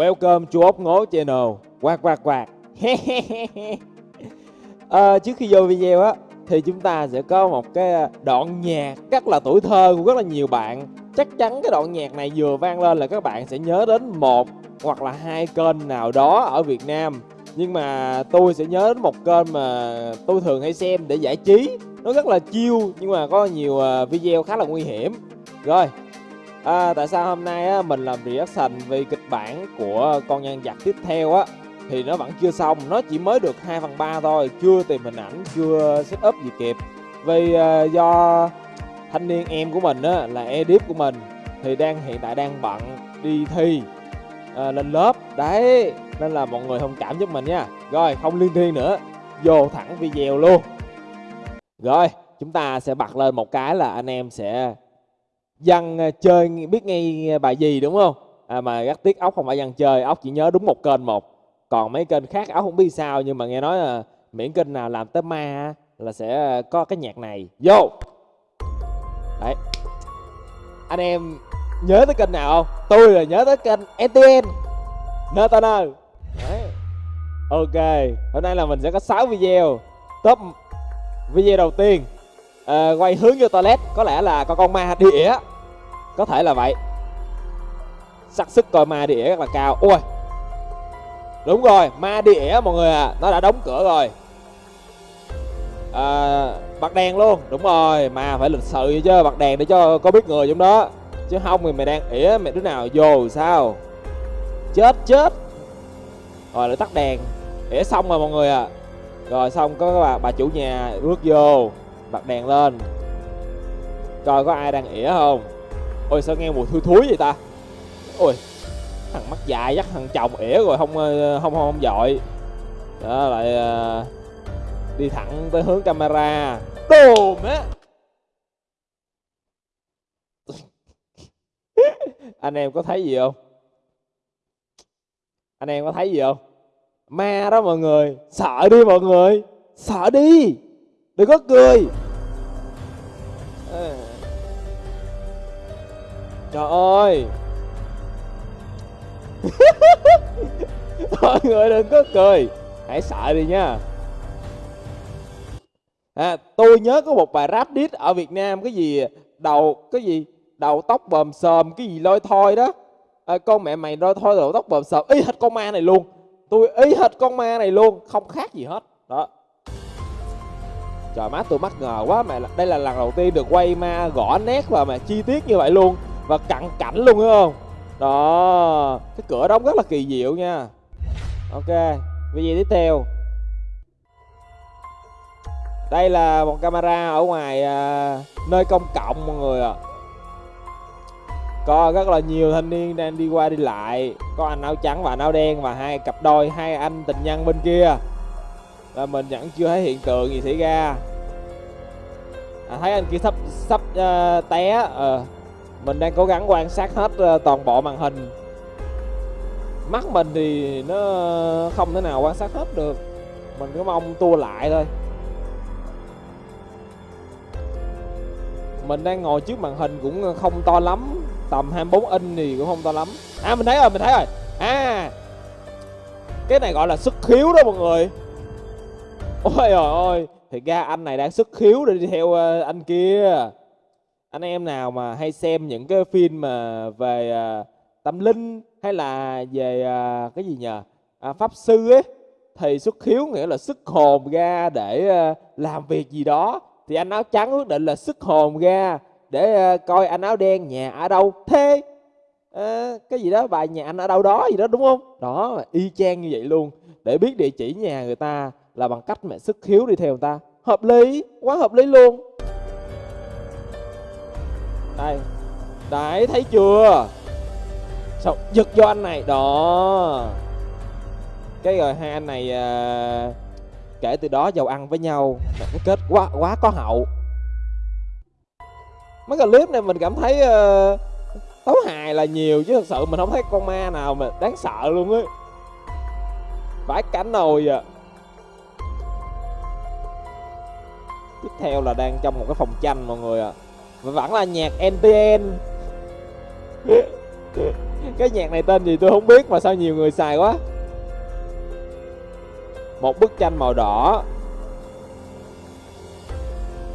Welcome chú ốc ngố channel. Quạt quạt quạt à, Trước khi vô video á Thì chúng ta sẽ có một cái ờ, đoạn nhạc rất là tuổi thơ của rất là nhiều bạn. Chắc chắn cái đoạn nhạc này vừa vang lên là các bạn sẽ nhớ đến một hoặc là hai kênh nào đó ở Việt Nam. Nhưng mà tôi sẽ nhớ đến một kênh mà tôi thường hay xem để giải trí. Nó rất là chiêu nhưng mà có nhiều ờ, video khá là nguy hiểm. Rồi à, tại sao hôm nay á, mình làm reaction về kịch bản của con nhân vật tiếp theo á? Thì nó vẫn chưa xong nó chỉ mới được 2 phần 3 thôi chưa tìm hình ảnh chưa set up gì kịp. Vì à, do thanh niên em của mình á là edit của mình thì đang hiện tại đang bận đi thi. À, lên lớp đấy nên là mọi người thông cảm giúp mình nha. Rồi không liên thiên nữa vô thẳng video luôn. Rồi chúng ta sẽ bật lên một cái là anh em sẽ dân ờ, chơi biết ngay ờ, bài gì đúng không? À, mà rất tiếc ốc không phải dân chơi ốc chỉ nhớ đúng một kênh một. Còn mấy kênh khác ốc không biết sao nhưng mà nghe nói là miễn kênh nào làm tới ma là sẽ có cái nhạc này. Vô! Đấy. Anh em nhớ tới kênh nào không? Tôi là nhớ tới kênh ntn nơ đấy. Ok hôm nay là mình sẽ có 6 video. Top video đầu tiên à, quay hướng vô toilet có lẽ là con con ma đĩa. Có thể là vậy. Xác sức coi ma đĩa rất là cao. Ui. Đúng rồi ma đĩa mọi người à nó đã đóng cửa rồi. À, bật đèn luôn. Đúng rồi mà phải lịch sự chứ bật đèn để cho có biết người trong đó. Chứ không thì mày đang ỉa mày đứa nào vô sao? Chết chết. Rồi lại tắt đèn. Ỉa xong rồi mọi người à rồi xong có bà, bà chủ nhà bước vô bật đèn lên. Coi có ai đang ỉa không? Ôi sao nghe mùi thui thúi vậy ta? Ôi thằng mắt dài chắc thằng chồng ỉa rồi không ờ, không không, không dội đó lại uh, đi thẳng tới hướng camera. Đùm á. Anh em có thấy gì không? Anh em có thấy gì không? Ma đó mọi người sợ đi mọi người sợ đi. Đừng có cười. Ờ. trời ơi. Mọi người đừng có cười. Hãy sợ đi nha. À, tôi nhớ có một bài rap diss ở việt nam cái gì đầu cái gì đầu tóc bờm sờm cái gì lôi thôi đó. À, con mẹ mày lôi thôi đầu tóc bờm sờm. Ý hết con ma này luôn. Tôi ý hết con ma này luôn không khác gì hết. Đó trời má tôi mắc ngờ quá. Mẹ đây là lần đầu tiên được quay ma gõ nét và mà chi tiết như vậy luôn. Và cận cảnh luôn đúng không? Đó cái cửa đóng rất là kỳ diệu nha. Ok video tiếp theo. Đây là một camera ở ngoài à, nơi công cộng mọi người ạ. À. có rất là nhiều thanh niên đang đi qua đi lại. Có anh áo trắng và anh áo đen và hai cặp đôi hai anh tình nhân bên kia là mình vẫn chưa thấy hiện tượng gì xảy ra. À, thấy anh kia sắp sắp uh, té. Uh, mình đang cố gắng quan sát hết uh, toàn bộ màn hình. Mắt mình thì nó không thể nào quan sát hết được. Mình cứ mong tua lại thôi. Mình đang ngồi trước màn hình cũng không to lắm. Tầm 24 inch thì cũng không to lắm. À mình thấy rồi mình thấy rồi. À cái này gọi là xuất khiếu đó mọi người ôi trời ơi thì ra anh này đang xuất khiếu để đi theo ờ, anh kia. Anh em nào mà hay xem những cái phim mà về uh, tâm linh hay là về uh, cái gì nhờ? À, pháp sư ấy thì xuất khiếu nghĩa là sức hồn ra để uh, làm việc gì đó. Thì anh áo trắng quyết định là sức hồn ra để uh, coi anh áo đen nhà ở đâu. Thế à, cái gì đó bài nhà anh ở đâu đó gì đó đúng không? Đó y chang như vậy luôn. Để biết địa chỉ nhà người ta là bằng cách mẹ sức hiếu đi theo người ta. Hợp lý quá hợp lý luôn. Đây đấy thấy chưa? Sao giật cho anh này đó. Cái rồi hai anh này à, kể từ đó giàu ăn với nhau cái kết quá quá có hậu. Mấy cái clip này mình cảm thấy uh, tấu hài là nhiều chứ thật sự mình không thấy con ma nào mà đáng sợ luôn á. Vãi cánh nồi à. Theo là đang trong một cái phòng tranh, mọi người ạ. À. và vẫn là nhạc NTN cái nhạc này tên gì tôi không biết mà sao nhiều người xài quá. Một bức tranh màu đỏ.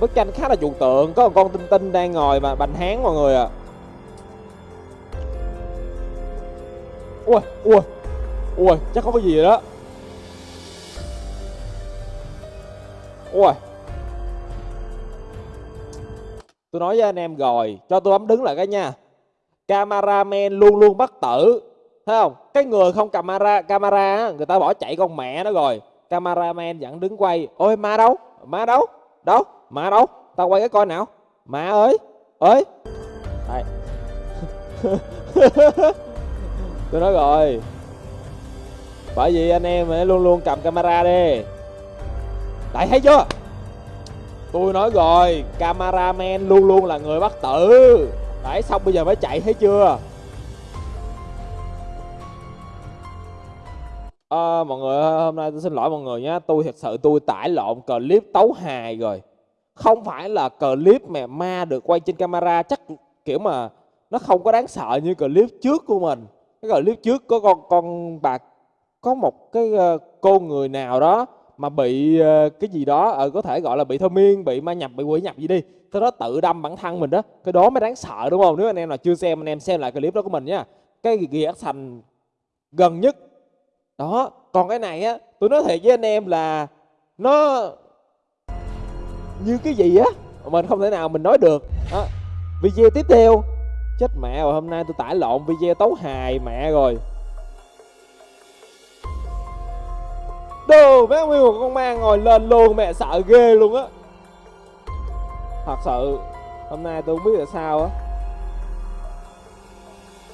Bức tranh khá là trừu tượng, có một con tinh tinh đang ngồi mà, bành hán mọi người à ui ui ui, chắc có cái gì đó. Ui tôi nói với anh em rồi, cho tôi bấm đứng lại cái nha. Cameraman luôn luôn bất tử, thấy không? Cái người không camera camera người ta bỏ chạy con mẹ nó rồi. Cameraman vẫn đứng quay. Ôi, ma đâu? Ma đâu? Đâu? Ma đâu? Tao quay cái coi nào. Ma ơi ơi. Đây. tôi nói rồi. Bởi vì anh em phải luôn luôn cầm camera đi. Đấy, thấy chưa? Tôi nói rồi Cameraman luôn luôn là người bắt tử. Đấy xong bây giờ mới chạy thấy chưa? À, Mọi người hôm nay tôi xin lỗi mọi người nhé. Tôi thật sự tôi tải lộn clip tấu hài rồi. Không phải là clip mà ma được quay trên camera Chắc kiểu mà nó không có đáng sợ như clip trước của mình. Cái clip trước có con con bà Có một cái ờ, cô người nào đó mà bị ờ, cái gì đó ờ, có thể gọi là bị thôi miên, bị ma nhập, bị quỷ nhập gì đi, cái đó tự đâm bản thân mình đó, cái đó mới đáng sợ, đúng không? Nếu anh em nào chưa xem, anh em xem lại clip đó của mình nha. Cái ghi thành gần nhất. Đó, còn cái này á, tôi nói thiệt với anh em là nó như cái gì á mình không thể nào mình nói được. Đó. video tiếp theo. Chết mẹ rồi, hôm nay tôi tải lộn video tấu hài mẹ rồi. Đồ mấy nguyên một con ma ngồi lên luôn mẹ sợ ghê luôn á. Thật sự Hôm nay tôi không biết là sao á.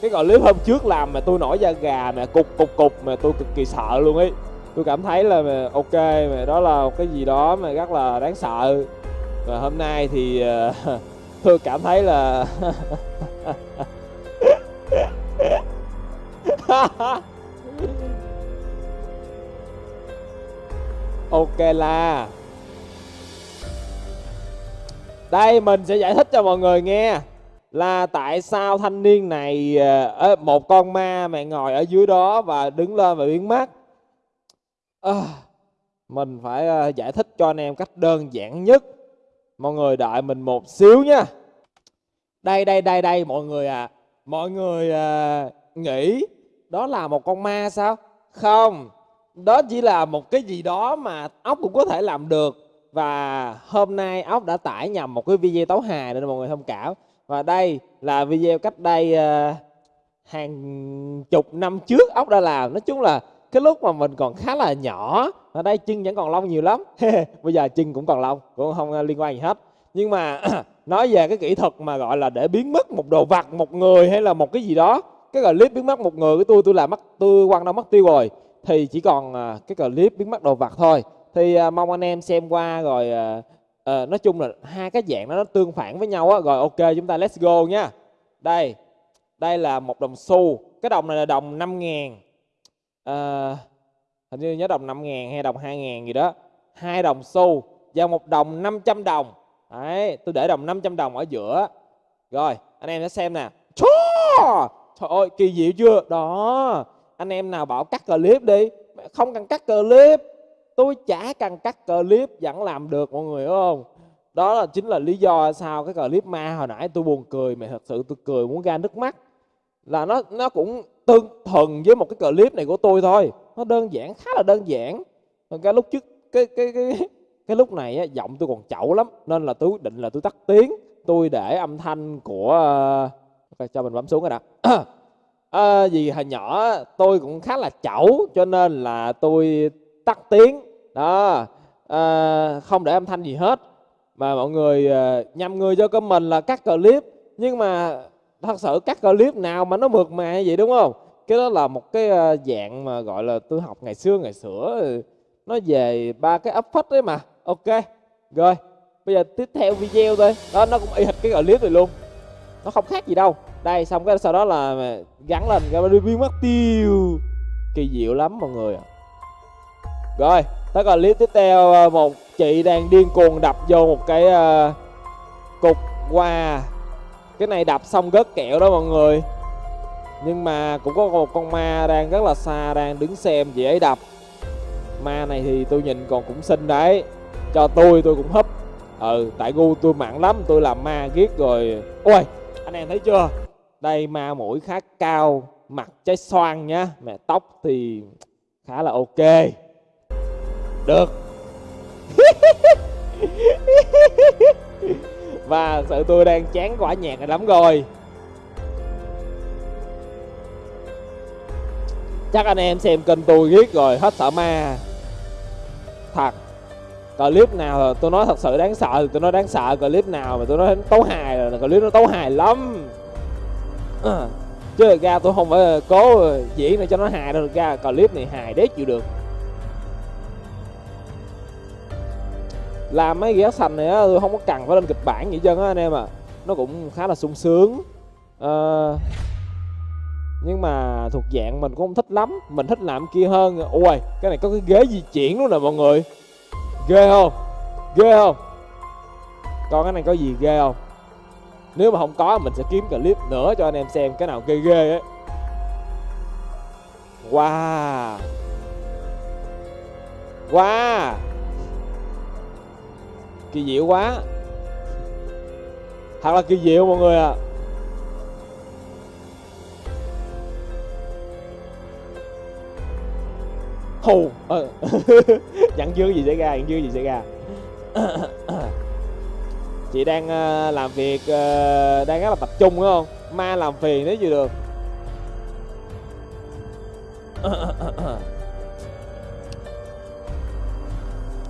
Cái clip hôm trước làm mà tôi nổi da gà mà cục cục cục mà tôi cực kỳ sợ luôn ấy. Tôi cảm thấy là mà ok mà đó là một cái gì đó mà rất là đáng sợ. Và hôm nay thì uh, tôi cảm thấy là ok là. Đây mình sẽ giải thích cho mọi người nghe là tại sao thanh niên này ờ, một con ma mẹ ngồi ở dưới đó và đứng lên và biến mất. À, mình phải ờ, giải thích cho anh em cách đơn giản nhất. Mọi người đợi mình một xíu nha. Đây đây đây đây mọi người à mọi người à, nghĩ đó là một con ma sao? Không đó chỉ là một cái gì đó mà ốc cũng có thể làm được. Và hôm nay ốc đã tải nhầm một cái video tấu hài nên mọi người thông cảm. Và đây là video cách đây uh, hàng chục năm trước ốc đã làm. Nói chung là cái lúc mà mình còn khá là nhỏ ở đây chân vẫn còn lông nhiều lắm. Bây giờ chân cũng còn lông cũng không ờ, liên quan gì hết. Nhưng mà nói về cái kỹ thuật mà gọi là để biến mất một đồ vật một người hay là một cái gì đó cái clip biến mất một người của tôi tôi làm mất tôi quăng đâu mất tiêu rồi thì chỉ còn à, cái clip biến mất đồ vật thôi. Thì à, mong anh em xem qua rồi à, à, nói chung là hai cái dạng đó nó tương phản với nhau á. Rồi ok chúng ta let's go nha. Đây đây là một đồng xu. Cái đồng này là đồng 5 ngàn. À, hình như nhớ đồng 5 ngàn hay đồng 2 ngàn gì đó. Hai đồng xu và một đồng 500 đồng. Đấy tôi để đồng 500 đồng ở giữa. Rồi anh em sẽ xem nè. Trời ơi kỳ diệu chưa? Đó anh em nào bảo cắt clip đi. Không cần cắt clip tôi chả cần cắt clip vẫn làm được mọi người hiểu không? Đó là chính là lý do sao cái clip ma hồi nãy tôi buồn cười mà thật sự tôi cười muốn ra nước mắt. Là nó nó cũng tương thuần với một cái clip này của tôi thôi. Nó đơn giản khá là đơn giản. Còn cái lúc trước cái cái cái cái lúc này á, giọng tôi còn chậu lắm. Nên là tôi quyết định là tôi tắt tiếng. Tôi để âm thanh của ờ, okay, cho mình bấm xuống rồi đã. à, vì hồi nhỏ tôi cũng khá là chẩu cho nên là tôi tắt tiếng. Đó à, không để âm thanh gì hết. Mà mọi người ờ, à, nhầm người cho cơ mình là cắt clip. Nhưng mà thật sự cắt clip nào mà nó mượt mà như vậy đúng không? Cái đó là một cái dạng mà gọi là tôi học ngày xưa ngày xưa nó về ba cái ấp phách đấy mà. Ok rồi. Bây giờ tiếp theo video thôi. Đó nó cũng y hệt cái clip này luôn. Nó không khác gì đâu đây xong cái sau đó là gắn lên cái biến mất tiêu. Kỳ diệu lắm mọi người rồi tới còn clip tiếp theo ờ, một chị đang điên cuồng đập vô một cái uh, cục qua cái này đập xong gớt kẹo đó mọi người. Nhưng mà cũng có một con ma đang rất là xa đang đứng xem chị ấy đập. Ma này thì tôi nhìn còn cũng xinh đấy. Cho tôi tôi cũng húp. Ừ tại gu tôi mặn lắm tôi làm ma ghét rồi. Ôi anh em thấy chưa? Đây ma mũi khá cao, mặt trái xoan nhá, mẹ tóc thì khá là ok. Được. Và sự tôi đang chán quả nhạc này lắm rồi. Chắc anh em xem kênh tôi ghét rồi, hết sợ ma. Thật. Clip nào tôi nói thật sự đáng sợ thì tôi nói đáng sợ, clip nào mà tôi nói tấu hài là clip nó tấu hài lắm à, chứ ra tôi không phải cố diễn để cho nó hài đâu ra clip này hài đét chịu được. Làm mấy ghé xanh này á tôi không có cần phải lên kịch bản gì chân á anh em à nó cũng khá là sung sướng. À, nhưng mà thuộc dạng mình cũng không thích lắm. Mình thích làm kia hơn. Ôi cái này có cái ghế di chuyển luôn nè mọi người. Ghê không? Ghê không? Còn cái này có gì ghê không? Nếu mà không có, mình sẽ kiếm clip nữa cho anh em xem cái nào ghê ghê ấy. Wow. Wow. Kỳ diệu quá. Thật là kỳ diệu mọi người ạ. À. hù. Ờ. dặn dư gì xảy ra dặn dư gì xảy ra. chị đang ờ, làm việc ờ, đang rất là tập trung, đúng không? Ma làm phiền nếu gì được.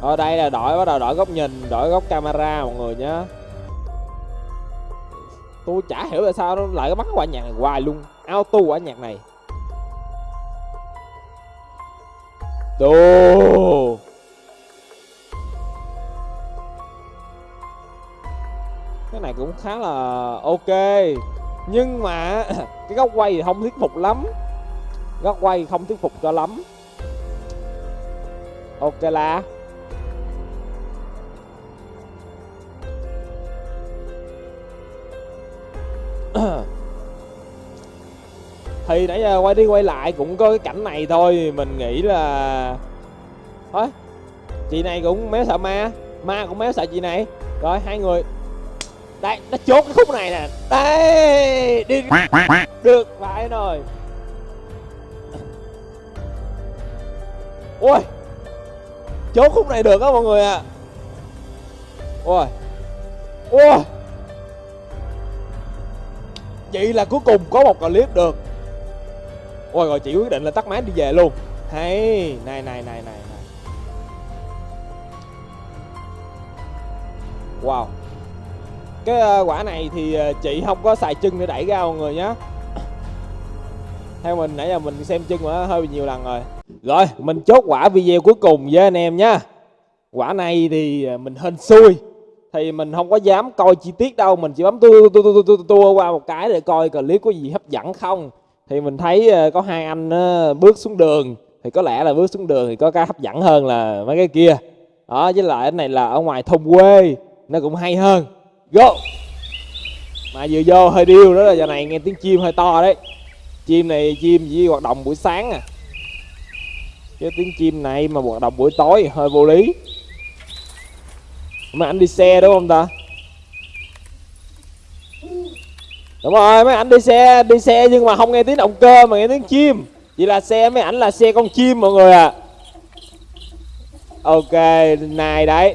Ở đây là đổi, bắt đầu đổi góc nhìn, đổi góc camera mọi người nhé tôi chả hiểu là sao nó lại có bắt quả nhạc này hoài luôn. Auto quả nhạc này. Đồ! Này cũng khá là ok. Nhưng mà Cái góc quay thì không thuyết phục lắm. Góc quay không thuyết phục cho lắm. Ok là. Thì nãy giờ quay đi quay lại cũng có cái cảnh này thôi. Mình nghĩ là thôi chị này cũng méo sợ ma. Ma cũng méo sợ chị này. Rồi, hai người đây nó chốt cái khúc này nè. Đây đi được phải rồi. Ôi. Chốt khúc này được á mọi người ạ. À. ôi. Ôi. Vậy là cuối cùng có một clip được. Ôi rồi chị quyết định là tắt máy đi về luôn. Hay. Này này này này. Wow cái ờ, quả này thì ờ, chị không có xài chân để đẩy ra mọi người nhé theo mình, nãy giờ mình xem chân mà hơi nhiều lần rồi. Rồi, mình chốt quả video cuối cùng với anh em nhé quả này thì ờ, mình hên xui. Thì mình không có dám coi chi tiết đâu, mình chỉ bấm tua tua tua tua tua qua một cái để coi clip có gì hấp dẫn không. Thì mình thấy có hai anh bước xuống đường. Thì có lẽ là bước xuống đường thì có cái hấp dẫn hơn là mấy cái kia. Đó, với lại cái này là ở ngoài thôn quê, nó cũng hay hơn go mà vừa vô hơi điêu đó là giờ này nghe tiếng chim hơi to đấy. Chim này, chim chỉ hoạt động buổi sáng à. Cái tiếng chim này mà hoạt động buổi tối hơi vô lý. Mà anh đi xe đúng không ta? Đúng rồi, mấy anh đi xe đi xe nhưng mà không nghe tiếng động cơ mà nghe tiếng chim. Vậy là xe mấy ảnh là xe con chim mọi người à ok, này đấy.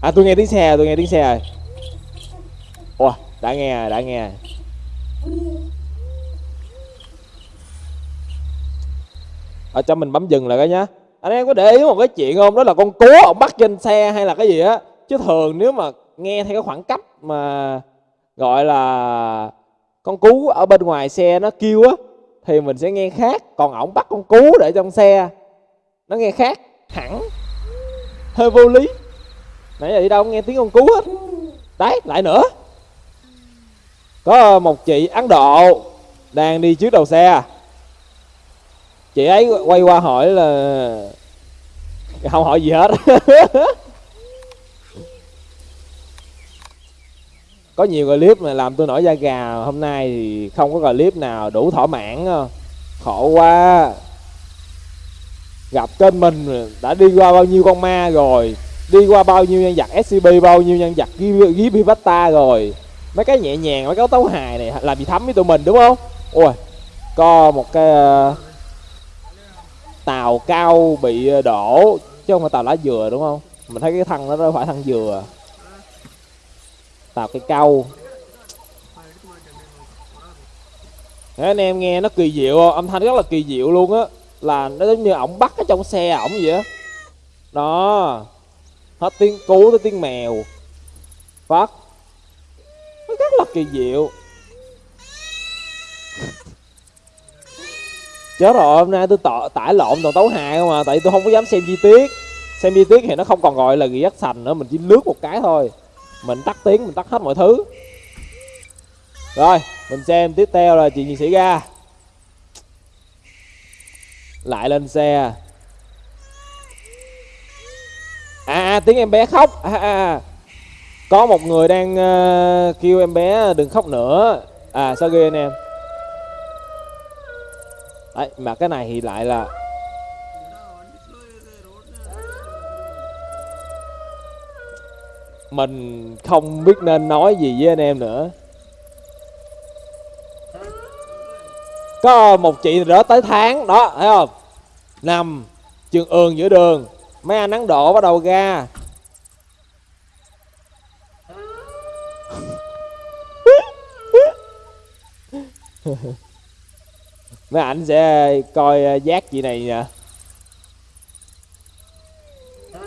À tôi nghe tiếng xe, tôi nghe tiếng xe rồi ủa, đã nghe đã nghe. Ở cho mình bấm dừng lại cái nhá. Anh em có để ý một cái chuyện không? Đó là con cú ông bắt trên xe hay là cái gì á? Chứ thường nếu mà nghe theo cái khoảng cách mà gọi là con cú ở bên ngoài xe nó kêu á, thì mình sẽ nghe khác. Còn ổng bắt con cú để trong xe, nó nghe khác hẳn. Hơi vô lý. Nãy giờ đi đâu nghe tiếng con cú hết? Đấy, lại nữa có một chị ấn độ đang đi trước đầu xe. Chị ấy quay qua hỏi là không hỏi gì hết. Có nhiều clip mà làm tôi nổi da gà. Hôm nay thì không có clip nào đủ thỏa mãn ờ. khổ quá. Gặp kênh mình đã đi qua bao nhiêu con ma rồi, đi qua bao nhiêu nhân vật scb bao nhiêu nhân vật ghi vivata rồi mấy cái nhẹ nhàng mấy cái tấu hài này làm gì thấm với tụi mình đúng không? Ôi có một cái ờ, tàu cao bị ờ, đổ chứ không phải tàu lá dừa đúng không? Mình thấy cái thân nó phải thân dừa. Tàu cây câu Đấy, anh em nghe nó kỳ diệu không? âm thanh rất là kỳ diệu luôn á. Là nó giống như ổng bắt ở trong xe ổng vậy á. Đó. Hết tiếng cú tới tiếng mèo. Phát rất kỳ diệu. Chết rồi hôm nay tôi tọ, tải lộn toàn tấu hài không à tại tôi không có dám xem chi tiết. Xem chi tiết thì nó không còn gọi là ghi sành nữa mình chỉ lướt một cái thôi. Mình tắt tiếng mình tắt hết mọi thứ. Rồi mình xem tiếp theo là chuyện gì xảy ra lại lên xe. À, à tiếng em bé khóc. À, à. à có một người đang uh, kêu em bé ờ, đừng khóc nữa. À sao ghê anh em? Đấy mà cái này thì lại là mình không biết nên nói gì với anh em nữa. Có một chị rỡ tới tháng đó thấy không? Nằm trường ương giữa đường. Mấy anh nắng độ bắt đầu ra. mấy ảnh sẽ coi à, giác chị này nha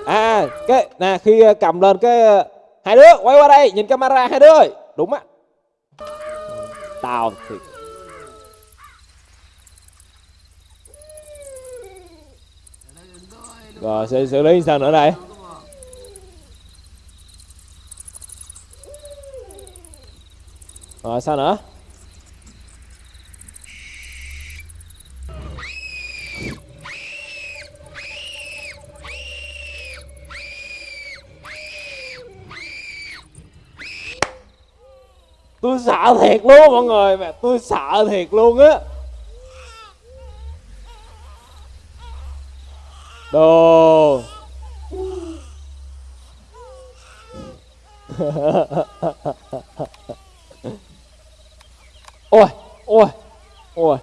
à cái, nè, khi à, cầm lên cái à, hai đứa, quay qua đây, nhìn camera hai đứa ơi. Đúng á. Tao thì rồi sẽ xử lý sao nữa đây? Rồi, sao nữa? Tôi sợ thiệt luôn mọi người. Mà tôi sợ thiệt luôn á. Đồ. Ôi ôi ôi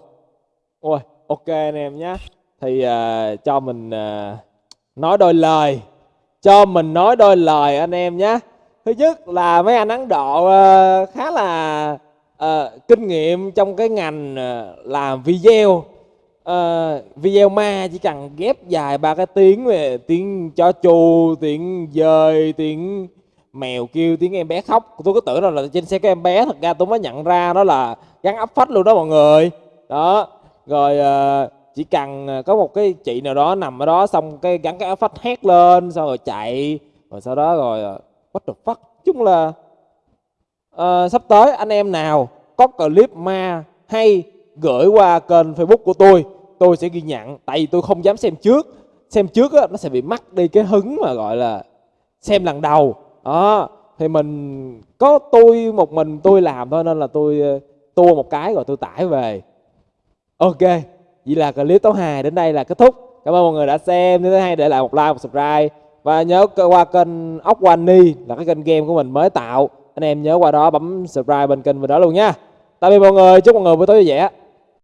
ôi ok anh em nhé. Thì uh, cho mình uh, nói đôi lời. Cho mình nói đôi lời anh em nhé thứ nhất là mấy anh ấn độ ờ, khá là uh, kinh nghiệm trong cái ngành ờ, làm video. Uh, video ma chỉ cần ghép dài ba cái tiếng về tiếng cho chu tiếng dơi tiếng mèo kêu tiếng em bé khóc. Tôi cứ tưởng là trên xe có em bé thật ra tôi mới nhận ra đó là gắn áp phách luôn đó mọi người. Đó rồi uh, chỉ cần có một cái chị nào đó nằm ở đó xong cái gắn cái áp phách hét lên xong rồi chạy rồi sau đó rồi what the fuck? Chung là uh, sắp tới anh em nào có clip ma hay gửi qua kênh facebook của tôi tôi sẽ ghi nhận. Tại vì tôi không dám xem trước. Xem trước á, nó sẽ bị mắc đi cái hứng mà gọi là xem lần đầu. Đó. Thì mình có tôi một mình tôi làm thôi nên là tôi ờ, tua một cái rồi tôi tải về. Ok. Vậy là clip tấu hài đến đây là kết thúc. Cảm ơn mọi người đã xem. Nếu thấy hay để lại một like một subscribe và nhớ qua kênh ốc Wani là cái kênh game của mình mới tạo. Anh em nhớ qua đó bấm subscribe bên kênh mình đó luôn nha. Tạm biệt mọi người, chúc mọi người buổi tối vui vẻ.